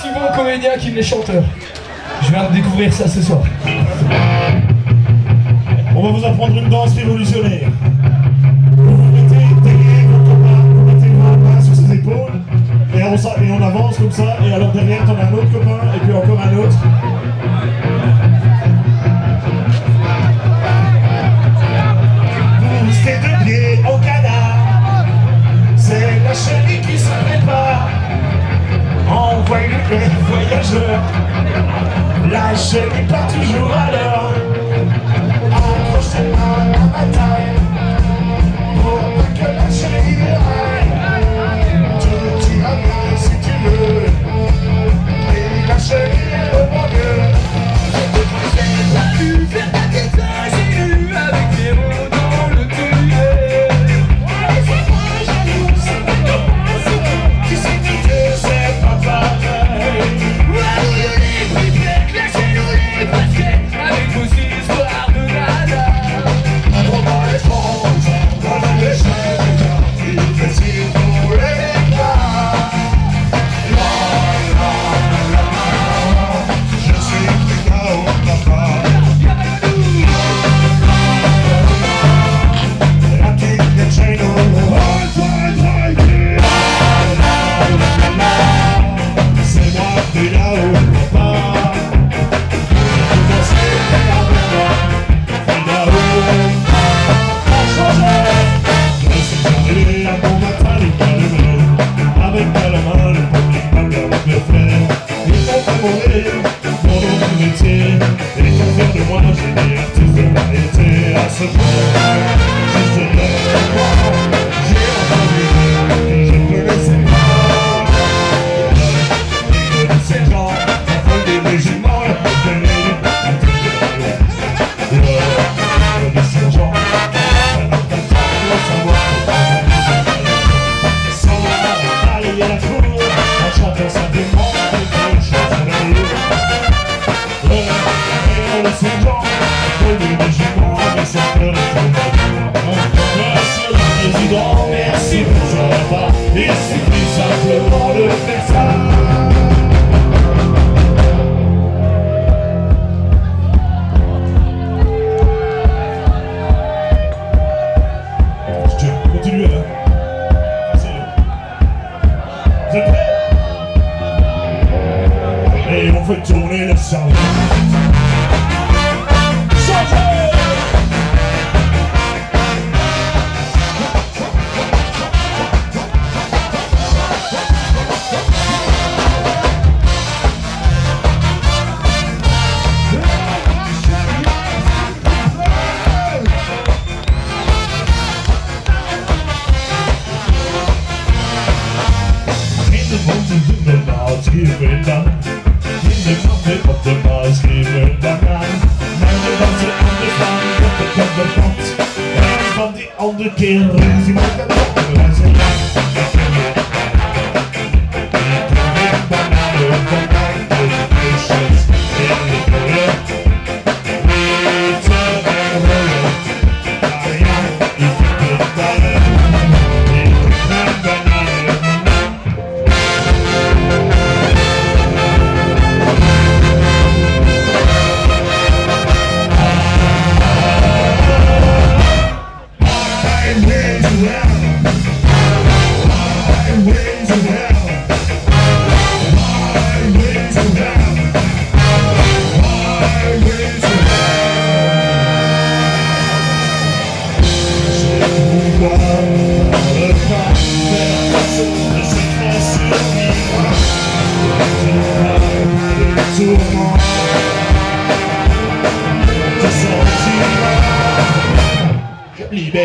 aussi bons qui qu'il les chanteurs. Je viens de découvrir ça ce soir. On va vous apprendre une danse révolutionnaire. Vous vous mettez derrière vos copains, vous mettez vos mains sur ses épaules, et on, et on avance comme ça, et alors derrière t'en as un autre copain, et puis encore un autre.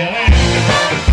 yeah.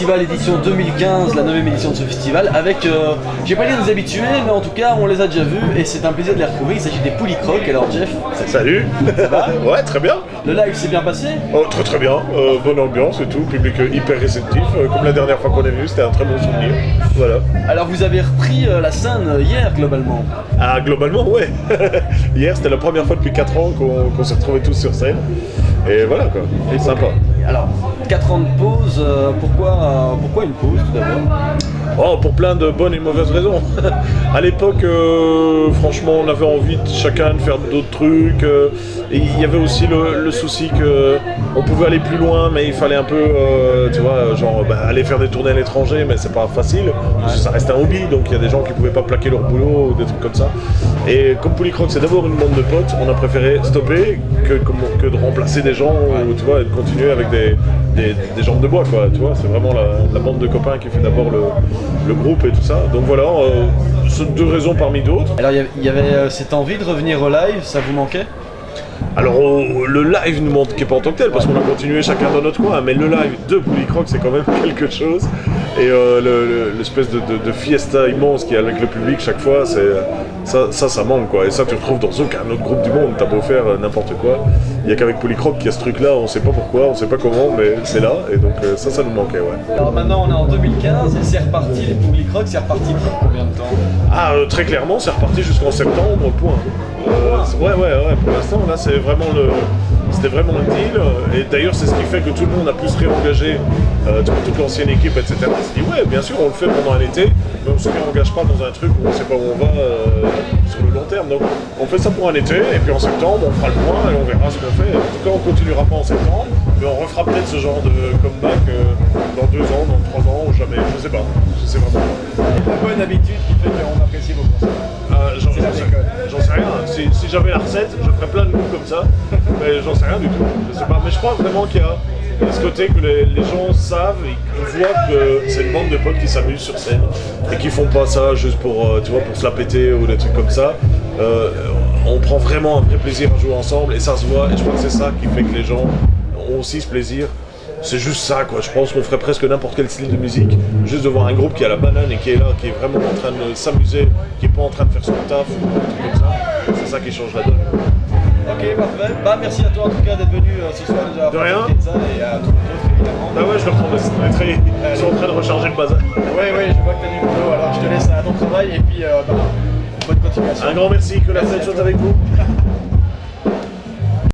Festival édition 2015, la 9 édition de ce festival, avec, euh, j'ai pas dit des habitués, mais en tout cas on les a déjà vus et c'est un plaisir de les retrouver. Il s'agit des Pouly Crocs. Alors Jeff, Salut va Ouais, très bien le live s'est bien passé? Oh, très très bien, Euh, bonne ambiance et tout, public hyper réceptif, Euh, comme la dernière fois qu'on est venu, c'était un très bon souvenir. Voilà. Alors vous avez repris euh, la scène hier globalement? Ah, globalement, ouais Hier, c'était la première fois depuis 4 ans qu'on qu'on s'est retrouvés tous sur scène. Et voilà quoi, et sympa. Alors, 4 ans de pause, euh, pourquoi, euh, pourquoi une pause tout d'abord? Oh, pour plein de bonnes et mauvaises raisons. à l'époque, euh, franchement, on avait envie de chacun de faire d'autres trucs. euh, et il y avait aussi le, le souci que on pouvait aller plus loin, mais il fallait un peu, euh, tu vois, genre bah, aller faire des tournées à l'étranger, mais c'est pas facile. Parce que ça reste un hobby, donc il y a des gens qui pouvaient pas plaquer leur boulot ou des trucs comme ça. Et comme Polycroc, c'est d'abord une bande de potes, on a préféré stopper que, que, que de remplacer des gens ou tu vois, et de continuer avec des, des, jambes de bois, quoi. Tu vois, c'est vraiment la, bande de copains qui fait d'abord le, groupe et tout ça. Donc voilà, euh, deux raisons parmi d'autres. Alors il y avait- il y avait euh, cette envie de revenir au live, ça vous manquait? Alors le live nous manquait pas en tant que tel parce qu'on a continué chacun dans notre coin, mais le live de Polycroc c'est quand même quelque chose. Et euh, le- le- l'espèce de, de- de fiesta immense qu'il y a avec le public chaque fois, ça, ça, ça manque quoi. Et ça tu retrouves dans aucun autre groupe du monde. T'as beau faire euh, n'importe quoi, il y a qu'avec Polycroc qu'il y a ce truc là. On sait pas pourquoi, on sait pas comment, mais c'est là. Et donc euh, ça, ça nous manquait ouais. Alors maintenant on est en 2015 et c'est reparti, les Pouly Crocs, c'est reparti pour combien de temps? Ah, euh, très clairement, c'est reparti jusqu'en septembre, point. Ouais, ouais, ouais, pour l'instant, là, c'est vraiment le. C'était vraiment le deal. Et d'ailleurs, c'est ce qui fait que tout le monde a pu se réengager, euh, toute l'ancienne équipe, etc. On s'est dit, ouais, bien sûr, on le fait pendant un été, mais on se réengage pas dans un truc où on sait pas où on va euh, sur le long terme. Donc, on fait ça pour un été, et puis en septembre, on fera le point et on verra ce qu'on fait. En tout cas, on continuera pas en septembre, mais on refera peut-être ce genre de comeback euh, dans deux ans, dans trois ans, ou jamais. Je sais pas. Je sais vraiment pas. Bonne habitude qui fait qu'on apprécie vos concerts. J'en sais, rien. Si, si j'avais la recette, je ferais plein de coups comme ça. Mais j'en sais rien du tout. Je sais pas. Mais je crois vraiment qu'il y a ce côté que les, gens savent et qu'ils voient que c'est une bande de potes qui s'amusent sur scène et qui font pas ça juste pour, euh, tu vois, pour se la péter ou des trucs comme ça. Euh, on prend vraiment un vrai plaisir à jouer ensemble et ça se voit. Et je crois que c'est ça qui fait que les gens ont aussi ce plaisir. C'est juste ça, quoi. Je pense qu'on ferait presque n'importe quel style de musique. Juste de voir un groupe qui a la banane et qui est là, qui est vraiment en train de s'amuser, qui est pas en train de faire son taf ou un truc comme ça. C'est ça qui change la donne. Ok, parfait. Bah merci à toi en tout cas d'être venu euh, ce soir nous avoir De rien. et à tous les autres évidemment. Ah ouais, je le reprends le très... Ils sont en train de recharger le bazar. Oui, oui, je vois que t'as du boulot, alors je te laisse à ton travail et puis euh, bah, bonne continuation. Un grand merci, que la fête soit avec vous.